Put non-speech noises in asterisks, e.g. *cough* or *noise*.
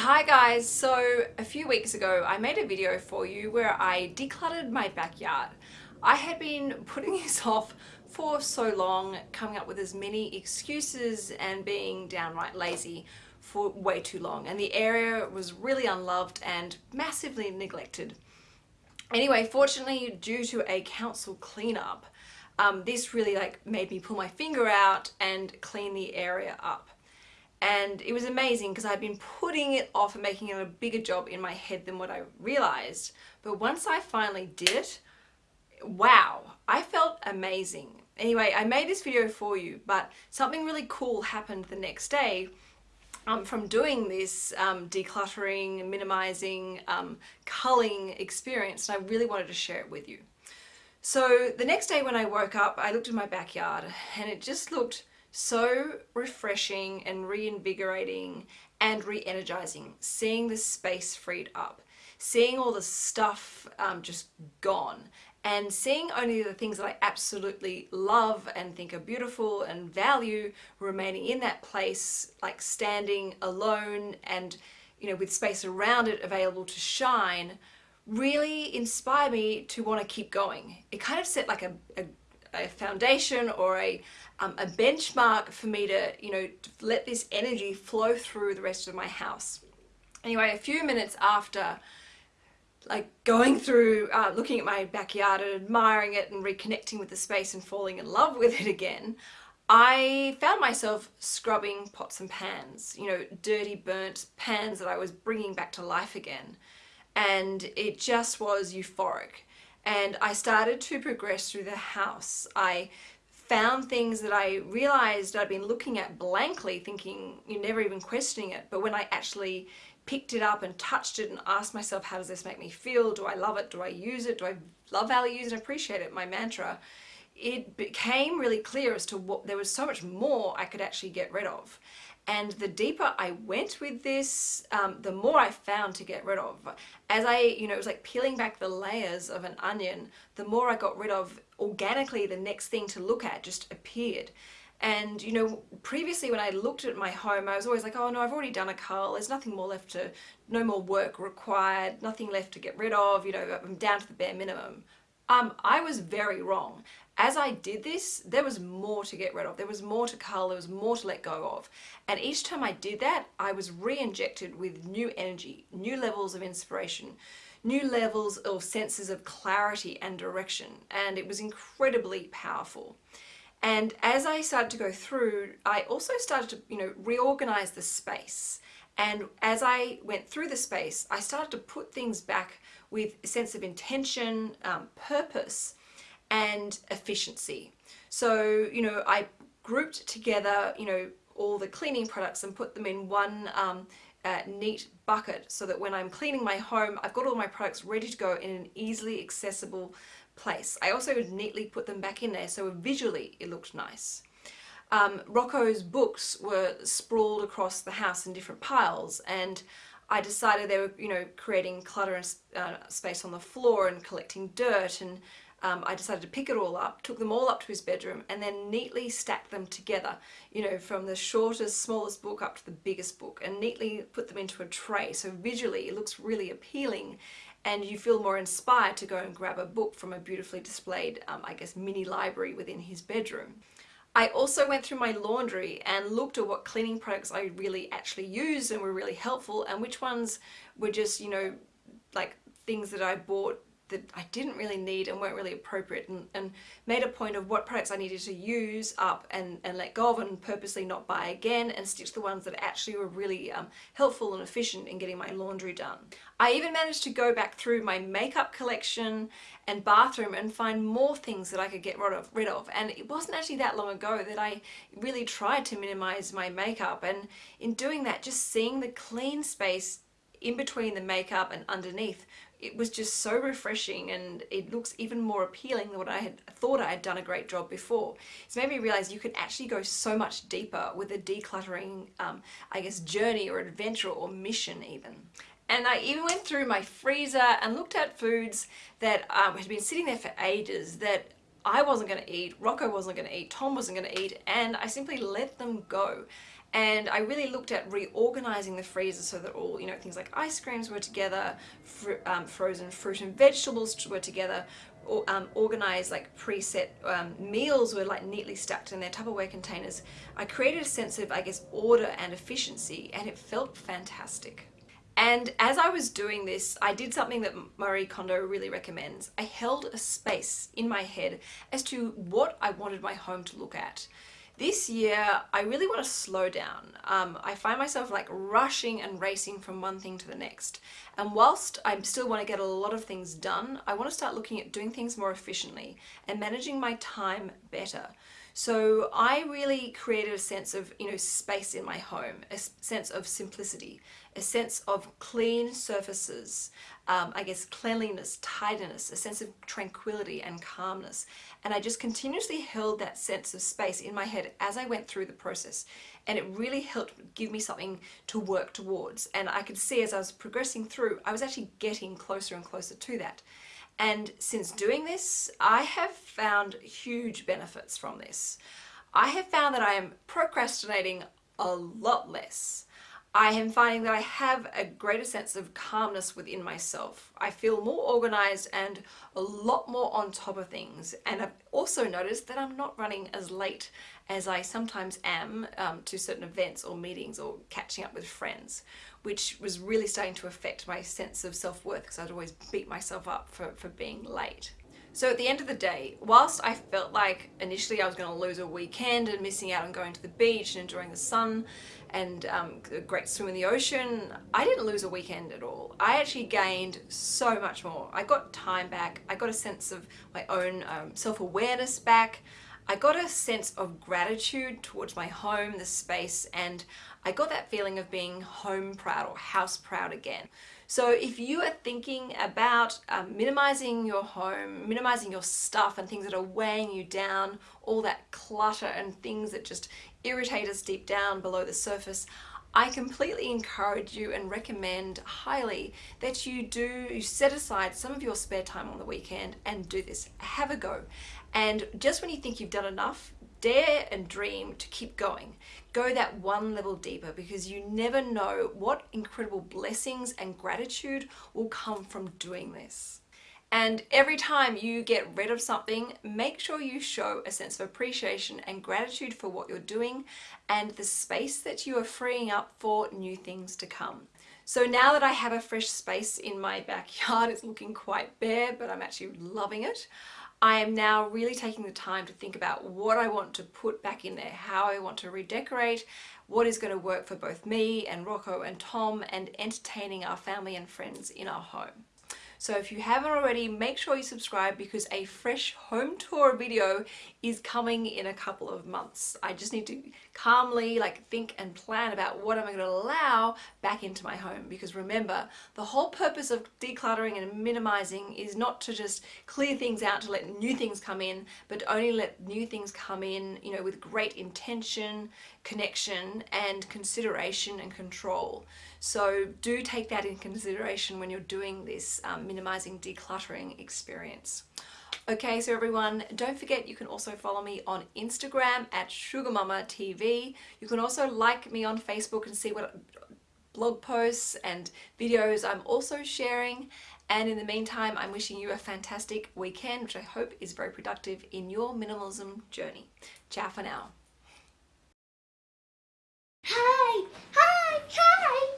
Hi guys, so a few weeks ago I made a video for you where I decluttered my backyard. I had been *laughs* putting this off for so long, coming up with as many excuses and being downright lazy for way too long and the area was really unloved and massively neglected. Anyway, fortunately due to a council cleanup, um, this really like made me pull my finger out and clean the area up and it was amazing because I'd been putting it off and making it a bigger job in my head than what I realized. But once I finally did it, wow, I felt amazing. Anyway, I made this video for you, but something really cool happened the next day um, from doing this um, decluttering, minimizing, um, culling experience, and I really wanted to share it with you. So the next day when I woke up, I looked at my backyard and it just looked so refreshing and reinvigorating and re-energizing seeing the space freed up seeing all the stuff um, just gone and seeing only the things that I absolutely love and think are beautiful and value remaining in that place like standing alone and you know with space around it available to shine really inspired me to want to keep going. It kind of set like a, a a foundation or a, um, a benchmark for me to, you know, to let this energy flow through the rest of my house. Anyway, a few minutes after like going through, uh, looking at my backyard and admiring it and reconnecting with the space and falling in love with it again, I found myself scrubbing pots and pans, you know, dirty burnt pans that I was bringing back to life again. And it just was euphoric and I started to progress through the house. I found things that I realized I'd been looking at blankly thinking you're never even questioning it. But when I actually picked it up and touched it and asked myself how does this make me feel? Do I love it? Do I use it? Do I love value use and appreciate it? My mantra it became really clear as to what there was so much more I could actually get rid of and the deeper I went with this, um, the more I found to get rid of. As I, you know, it was like peeling back the layers of an onion, the more I got rid of, organically the next thing to look at just appeared. And, you know, previously when I looked at my home, I was always like, oh no, I've already done a cull. There's nothing more left to, no more work required, nothing left to get rid of, you know, I'm down to the bare minimum. Um, I was very wrong. As I did this, there was more to get rid of. There was more to cull, there was more to let go of. And each time I did that, I was re-injected with new energy, new levels of inspiration, new levels of senses of clarity and direction. And it was incredibly powerful. And as I started to go through, I also started to, you know, reorganize the space. And as I went through the space, I started to put things back with a sense of intention, um, purpose, and efficiency. So, you know, I grouped together, you know, all the cleaning products and put them in one um, uh, neat bucket so that when I'm cleaning my home, I've got all my products ready to go in an easily accessible place. I also neatly put them back in there so visually it looked nice. Um, Rocco's books were sprawled across the house in different piles and I decided they were, you know, creating clutter and uh, space on the floor and collecting dirt and um, I decided to pick it all up, took them all up to his bedroom and then neatly stacked them together, you know, from the shortest, smallest book up to the biggest book and neatly put them into a tray. So visually it looks really appealing and you feel more inspired to go and grab a book from a beautifully displayed, um, I guess, mini library within his bedroom. I also went through my laundry and looked at what cleaning products I really actually used and were really helpful and which ones were just, you know, like things that I bought that I didn't really need and weren't really appropriate and, and, made a point of what products I needed to use up and, and let go of and purposely not buy again and stitch the ones that actually were really um, helpful and efficient in getting my laundry done. I even managed to go back through my makeup collection and bathroom and find more things that I could get rid of, rid of. and it wasn't actually that long ago that I really tried to minimize my makeup and in doing that just seeing the clean space in between the makeup and underneath it was just so refreshing and it looks even more appealing than what I had thought I had done a great job before. It's made me realize you can actually go so much deeper with a decluttering, um, I guess, journey or adventure or mission even. And I even went through my freezer and looked at foods that um, had been sitting there for ages that I wasn't going to eat, Rocco wasn't going to eat, Tom wasn't going to eat, and I simply let them go. And I really looked at reorganizing the freezer so that all, you know, things like ice creams were together, fr um, frozen fruit and vegetables were together, or, um, organized like preset um, meals were like neatly stacked in their Tupperware containers. I created a sense of, I guess, order and efficiency and it felt fantastic. And as I was doing this, I did something that Marie Kondo really recommends. I held a space in my head as to what I wanted my home to look at. This year, I really want to slow down. Um, I find myself like rushing and racing from one thing to the next. And whilst I still want to get a lot of things done, I want to start looking at doing things more efficiently and managing my time better. So I really created a sense of, you know, space in my home, a sense of simplicity, a sense of clean surfaces, um, I guess cleanliness, tidiness, a sense of tranquility and calmness. And I just continuously held that sense of space in my head as I went through the process. And it really helped give me something to work towards. And I could see as I was progressing through, I was actually getting closer and closer to that. And since doing this, I have found huge benefits from this. I have found that I am procrastinating a lot less. I am finding that I have a greater sense of calmness within myself. I feel more organized and a lot more on top of things. And I've also noticed that I'm not running as late as I sometimes am um, to certain events or meetings or catching up with friends, which was really starting to affect my sense of self-worth because I'd always beat myself up for, for being late. So at the end of the day, whilst I felt like initially I was going to lose a weekend and missing out on going to the beach and enjoying the sun and um, a great swim in the ocean, I didn't lose a weekend at all. I actually gained so much more. I got time back. I got a sense of my own um, self-awareness back. I got a sense of gratitude towards my home, the space, and I got that feeling of being home proud or house proud again. So if you are thinking about um, minimizing your home, minimizing your stuff and things that are weighing you down, all that clutter and things that just irritate us deep down below the surface, I completely encourage you and recommend highly that you do set aside some of your spare time on the weekend and do this. Have a go. And just when you think you've done enough, dare and dream to keep going. Go that one level deeper because you never know what incredible blessings and gratitude will come from doing this. And every time you get rid of something, make sure you show a sense of appreciation and gratitude for what you're doing and the space that you are freeing up for new things to come. So now that I have a fresh space in my backyard, *laughs* it's looking quite bare, but I'm actually loving it. I am now really taking the time to think about what I want to put back in there, how I want to redecorate, what is going to work for both me and Rocco and Tom and entertaining our family and friends in our home. So if you haven't already, make sure you subscribe because a fresh home tour video is coming in a couple of months. I just need to calmly like think and plan about what am I going to allow back into my home because remember the whole purpose of decluttering and minimizing is not to just clear things out to let new things come in but only let new things come in you know with great intention connection and consideration and control so do take that in consideration when you're doing this um, minimizing decluttering experience. Okay, so everyone, don't forget you can also follow me on Instagram at SugarMamaTV. You can also like me on Facebook and see what blog posts and videos I'm also sharing. And in the meantime, I'm wishing you a fantastic weekend, which I hope is very productive in your minimalism journey. Ciao for now. Hi! Hi! Hi!